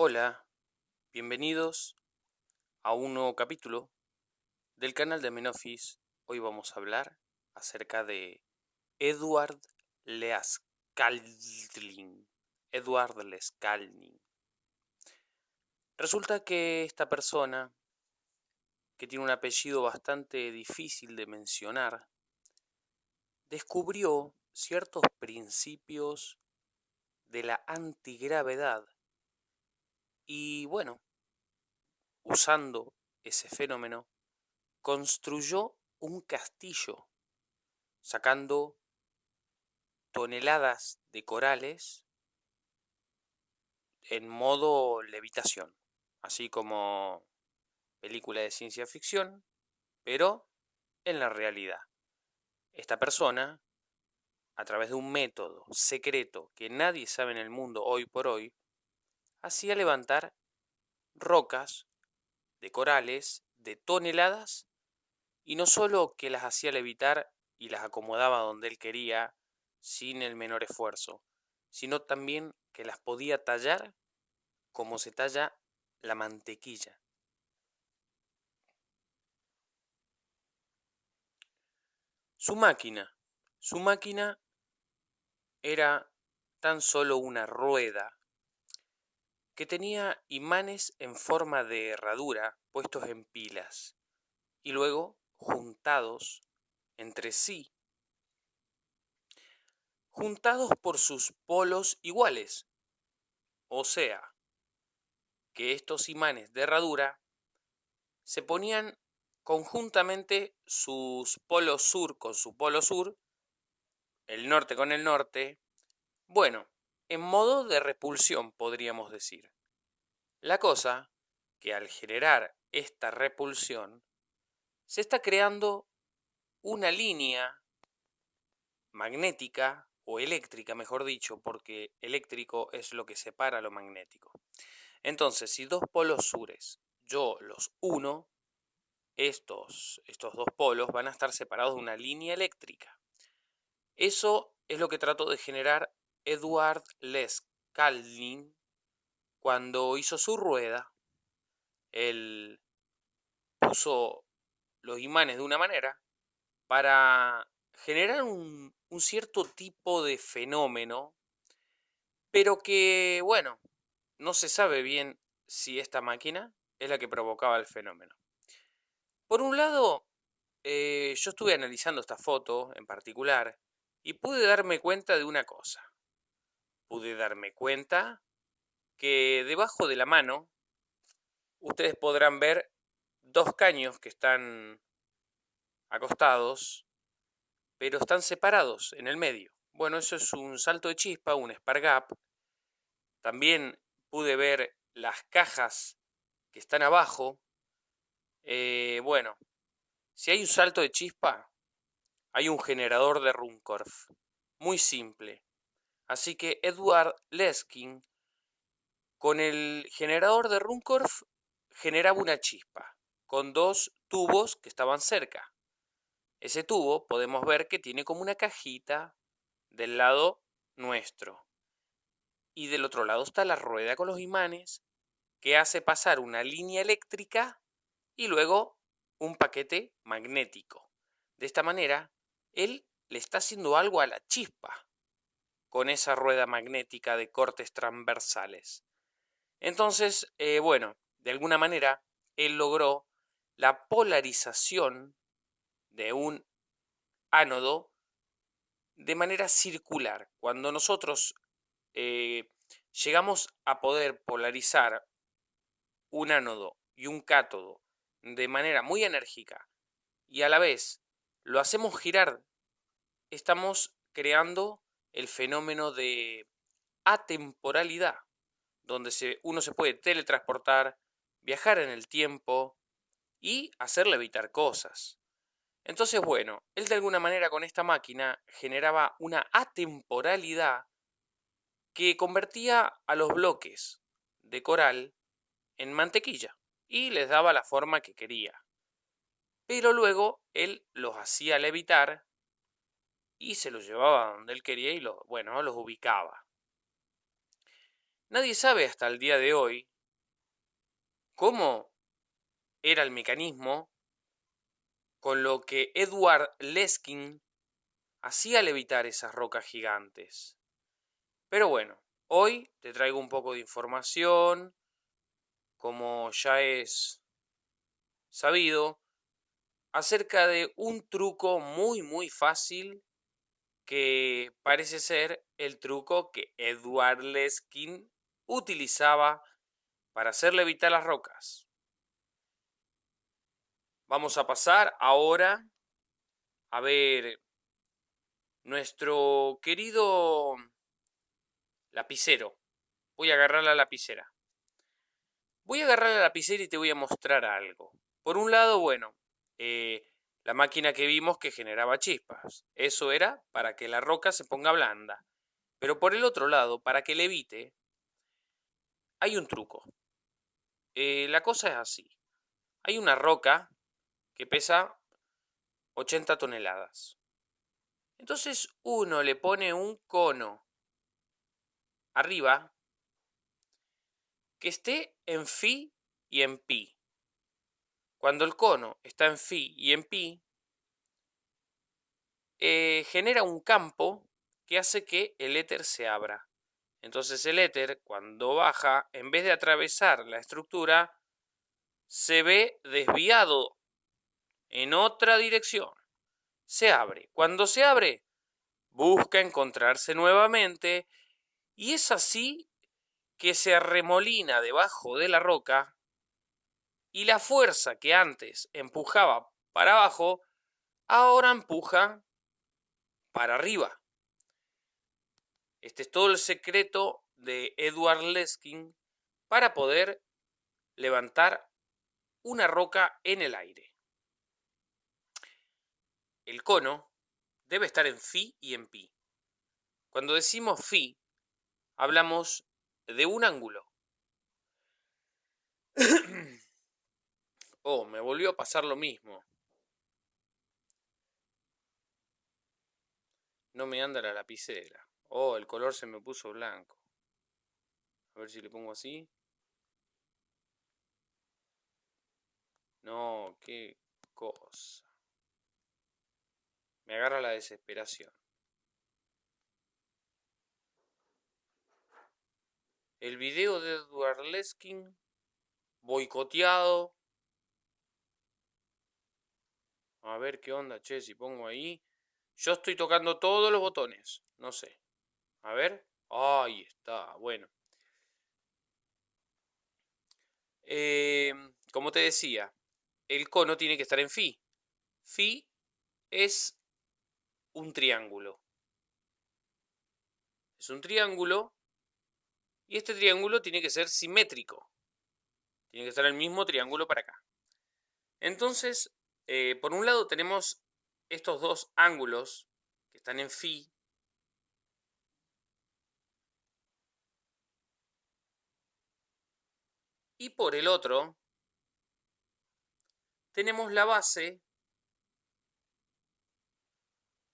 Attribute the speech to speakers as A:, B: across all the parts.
A: Hola, bienvenidos a un nuevo capítulo del canal de Menofis. Hoy vamos a hablar acerca de Edward Leascalin. Edward Leascalin. Resulta que esta persona, que tiene un apellido bastante difícil de mencionar, descubrió ciertos principios de la antigravedad y bueno, usando ese fenómeno, construyó un castillo, sacando toneladas de corales en modo levitación, así como película de ciencia ficción, pero en la realidad. Esta persona, a través de un método secreto que nadie sabe en el mundo hoy por hoy, hacía levantar rocas de corales de toneladas y no solo que las hacía levitar y las acomodaba donde él quería sin el menor esfuerzo, sino también que las podía tallar como se talla la mantequilla. Su máquina, su máquina era tan solo una rueda que tenía imanes en forma de herradura puestos en pilas y luego juntados entre sí, juntados por sus polos iguales, o sea, que estos imanes de herradura se ponían conjuntamente sus polos sur con su polo sur, el norte con el norte, bueno, en modo de repulsión, podríamos decir. La cosa que al generar esta repulsión, se está creando una línea magnética o eléctrica, mejor dicho, porque eléctrico es lo que separa lo magnético. Entonces, si dos polos sures yo los uno, estos, estos dos polos van a estar separados de una línea eléctrica. Eso es lo que trato de generar Edward Les Calvin, cuando hizo su rueda, él puso los imanes de una manera para generar un, cierto tipo de fenómeno, pero que, bueno, no se sabe bien si esta máquina es la que provocaba el fenómeno. Por un lado, eh, yo estuve analizando esta foto en particular y pude darme cuenta de una cosa pude darme cuenta que debajo de la mano ustedes podrán ver dos caños que están acostados, pero están separados en el medio. Bueno, eso es un salto de chispa, un spark También pude ver las cajas que están abajo. Eh, bueno, si hay un salto de chispa, hay un generador de Runcorf. Muy simple. Así que Edward Leskin, con el generador de Runcorf, generaba una chispa, con dos tubos que estaban cerca. Ese tubo podemos ver que tiene como una cajita del lado nuestro. Y del otro lado está la rueda con los imanes, que hace pasar una línea eléctrica y luego un paquete magnético. De esta manera, él le está haciendo algo a la chispa con esa rueda magnética de cortes transversales. Entonces, eh, bueno, de alguna manera, él logró la polarización de un ánodo de manera circular. Cuando nosotros eh, llegamos a poder polarizar un ánodo y un cátodo de manera muy enérgica y a la vez lo hacemos girar, estamos creando el fenómeno de atemporalidad, donde uno se puede teletransportar, viajar en el tiempo y hacerle evitar cosas. Entonces, bueno, él de alguna manera con esta máquina generaba una atemporalidad que convertía a los bloques de coral en mantequilla y les daba la forma que quería. Pero luego él los hacía levitar y se los llevaba donde él quería y los, bueno, los ubicaba. Nadie sabe hasta el día de hoy cómo era el mecanismo con lo que Edward Leskin hacía levitar esas rocas gigantes. Pero bueno, hoy te traigo un poco de información, como ya es sabido, acerca de un truco muy muy fácil que parece ser el truco que Edward Leskin utilizaba para hacer levitar las rocas. Vamos a pasar ahora a ver nuestro querido lapicero. Voy a agarrar la lapicera. Voy a agarrar la lapicera y te voy a mostrar algo. Por un lado, bueno, eh, la máquina que vimos que generaba chispas. Eso era para que la roca se ponga blanda. Pero por el otro lado, para que levite, hay un truco. Eh, la cosa es así. Hay una roca que pesa 80 toneladas. Entonces uno le pone un cono arriba que esté en phi y en pi. Cuando el cono está en phi y en pi, eh, genera un campo que hace que el éter se abra. Entonces el éter, cuando baja, en vez de atravesar la estructura, se ve desviado en otra dirección. Se abre. Cuando se abre, busca encontrarse nuevamente y es así que se arremolina debajo de la roca y la fuerza que antes empujaba para abajo, ahora empuja para arriba. Este es todo el secreto de Edward Leskin para poder levantar una roca en el aire. El cono debe estar en phi y en pi. Cuando decimos phi, hablamos de un ángulo. Oh, me volvió a pasar lo mismo. No me anda la lapicera. Oh, el color se me puso blanco. A ver si le pongo así. No, qué cosa. Me agarra la desesperación. El video de Edward Leskin, boicoteado. A ver qué onda, che, si pongo ahí. Yo estoy tocando todos los botones, no sé. A ver. Ahí está, bueno. Em, como te decía, el cono tiene que estar en phi. Phi es un triángulo. Es un triángulo y este triángulo tiene que ser simétrico. Tiene que estar el mismo triángulo para acá. Entonces, eh, por un lado tenemos estos dos ángulos que están en phi. Y por el otro, tenemos la base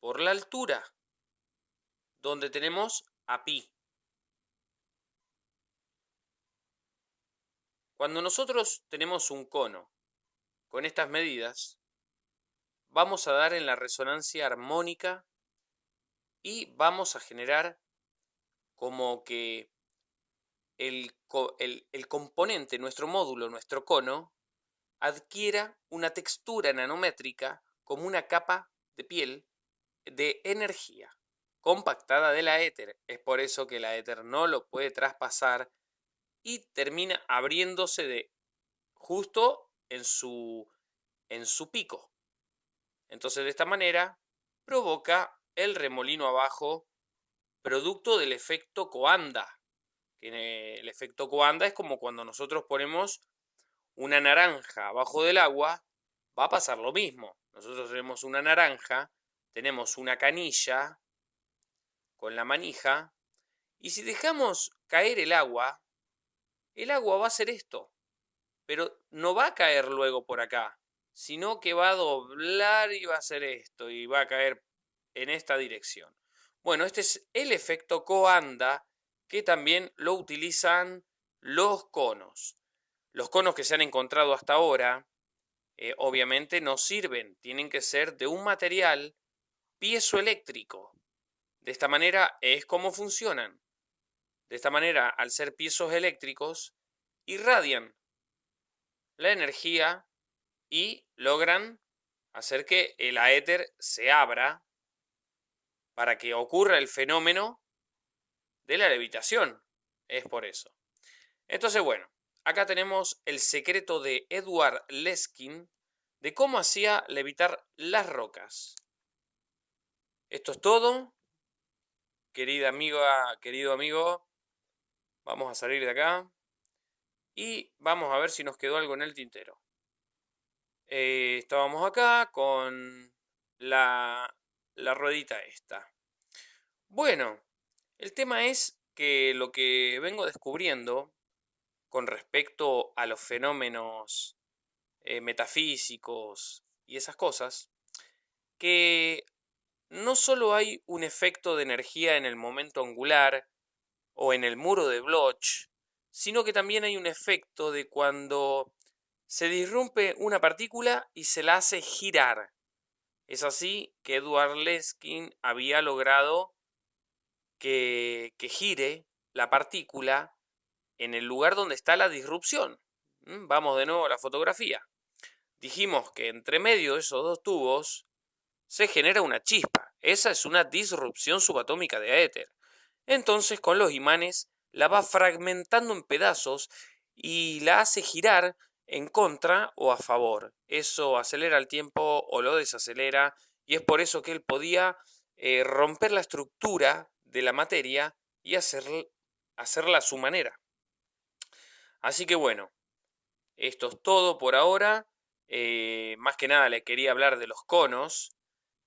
A: por la altura, donde tenemos a pi. Cuando nosotros tenemos un cono con estas medidas, vamos a dar en la resonancia armónica y vamos a generar como que el, el, componente, nuestro módulo, nuestro cono, adquiera una textura nanométrica como una capa de piel de energía compactada de la éter. Es por eso que la éter no lo puede traspasar y termina abriéndose de justo en su, en su pico. Entonces de esta manera provoca el remolino abajo producto del efecto coanda. El efecto coanda es como cuando nosotros ponemos una naranja abajo del agua, va a pasar lo mismo. Nosotros tenemos una naranja, tenemos una canilla con la manija, y si dejamos caer el agua, el agua va a hacer esto, pero no va a caer luego por acá, sino que va a doblar y va a hacer esto y va a caer en esta dirección. Bueno, este es el efecto coanda que también lo utilizan los conos. Los conos que se han encontrado hasta ahora, eh, obviamente no sirven, tienen que ser de un material piezoeléctrico. De esta manera es como funcionan. De esta manera, al ser piezos eléctricos, irradian la energía y logran hacer que el aéter se abra para que ocurra el fenómeno de la levitación. Es por eso. Entonces, bueno, acá tenemos el secreto de Edward Leskin de cómo hacía levitar las rocas. Esto es todo. Querida amiga, querido amigo, vamos a salir de acá y vamos a ver si nos quedó algo en el tintero. Eh, estábamos acá con la, la ruedita esta. Bueno, el tema es que lo que vengo descubriendo con respecto a los fenómenos eh, metafísicos y esas cosas, que no solo hay un efecto de energía en el momento angular o en el muro de Bloch, sino que también hay un efecto de cuando se disrumpe una partícula y se la hace girar. Es así que Edward Leskin había logrado que, que gire la partícula en el lugar donde está la disrupción. ¿Mm? Vamos de nuevo a la fotografía. Dijimos que entre medio de esos dos tubos se genera una chispa. Esa es una disrupción subatómica de éter. Entonces con los imanes la va fragmentando en pedazos y la hace girar en contra o a favor. Eso acelera el tiempo o lo desacelera y es por eso que él podía eh, romper la estructura de la materia y hacerla a su manera. Así que bueno, esto es todo por ahora. Eh, más que nada le quería hablar de los conos,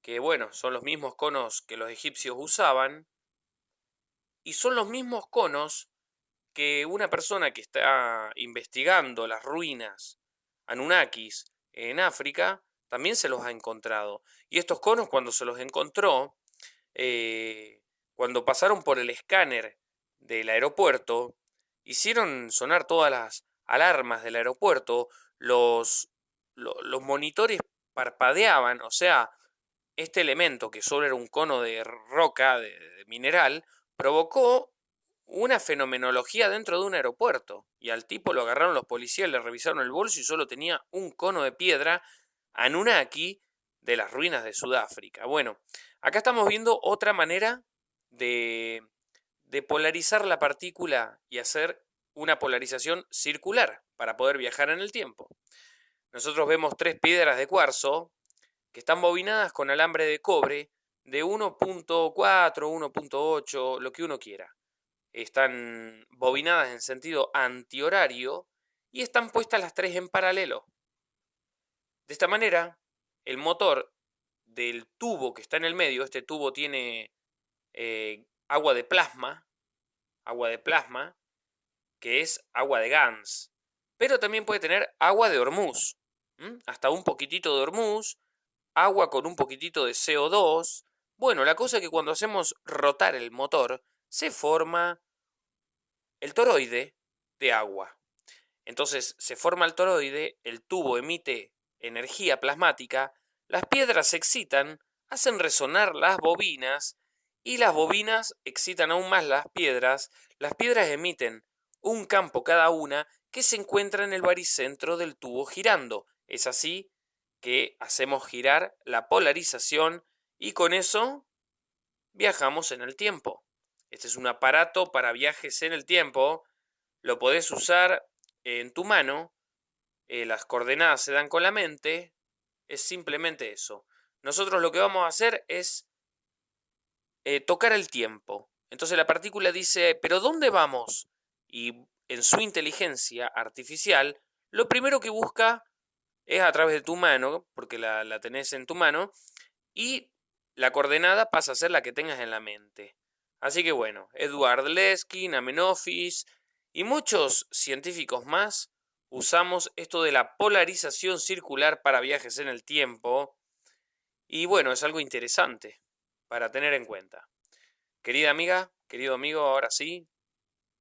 A: que bueno, son los mismos conos que los egipcios usaban, y son los mismos conos que una persona que está investigando las ruinas Anunnakis en África también se los ha encontrado. Y estos conos cuando se los encontró, eh, cuando pasaron por el escáner del aeropuerto, hicieron sonar todas las alarmas del aeropuerto, los, los monitores parpadeaban, o sea, este elemento que solo era un cono de roca, de, de mineral, provocó una fenomenología dentro de un aeropuerto. Y al tipo lo agarraron los policías, le revisaron el bolso y solo tenía un cono de piedra Anunnaki de las ruinas de Sudáfrica. Bueno, acá estamos viendo otra manera de, de polarizar la partícula y hacer una polarización circular para poder viajar en el tiempo. Nosotros vemos tres piedras de cuarzo que están bobinadas con alambre de cobre de 1.4, 1.8, lo que uno quiera. Están bobinadas en sentido antihorario y están puestas las tres en paralelo. De esta manera, el motor del tubo que está en el medio, este tubo tiene eh, agua de plasma, agua de plasma, que es agua de Gans, pero también puede tener agua de Hormuz, hasta un poquitito de Hormuz, agua con un poquitito de CO2. Bueno, la cosa es que cuando hacemos rotar el motor, se forma el toroide de agua. Entonces se forma el toroide, el tubo emite energía plasmática, las piedras se excitan, hacen resonar las bobinas y las bobinas excitan aún más las piedras, las piedras emiten un campo cada una que se encuentra en el baricentro del tubo girando. Es así que hacemos girar la polarización y con eso viajamos en el tiempo. Este es un aparato para viajes en el tiempo. Lo podés usar en tu mano. Eh, las coordenadas se dan con la mente. Es simplemente eso. Nosotros lo que vamos a hacer es eh, tocar el tiempo. Entonces la partícula dice, pero ¿dónde vamos? Y en su inteligencia artificial, lo primero que busca es a través de tu mano, porque la, la tenés en tu mano, y la coordenada pasa a ser la que tengas en la mente. Así que bueno, Edward Leskin, Amenofis y muchos científicos más usamos esto de la polarización circular para viajes en el tiempo. Y bueno, es algo interesante para tener en cuenta. Querida amiga, querido amigo, ahora sí,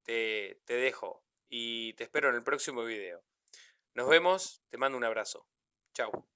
A: te, te dejo y te espero en el próximo video. Nos vemos, te mando un abrazo. Chao.